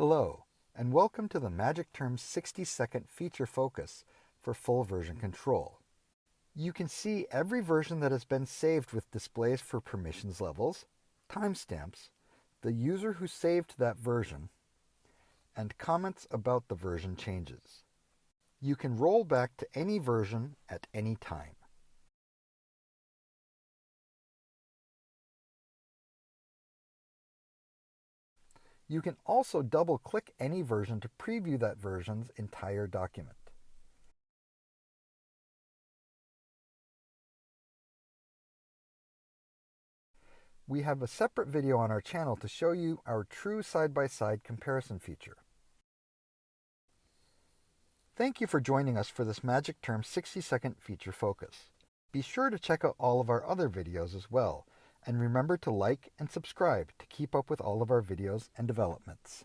Hello, and welcome to the Magic Terms 60 second feature focus for full version control. You can see every version that has been saved with displays for permissions levels, timestamps, the user who saved that version, and comments about the version changes. You can roll back to any version at any time. You can also double-click any version to preview that version's entire document. We have a separate video on our channel to show you our true side-by-side -side comparison feature. Thank you for joining us for this Magic Term 60-second feature focus. Be sure to check out all of our other videos as well, and remember to like and subscribe to keep up with all of our videos and developments.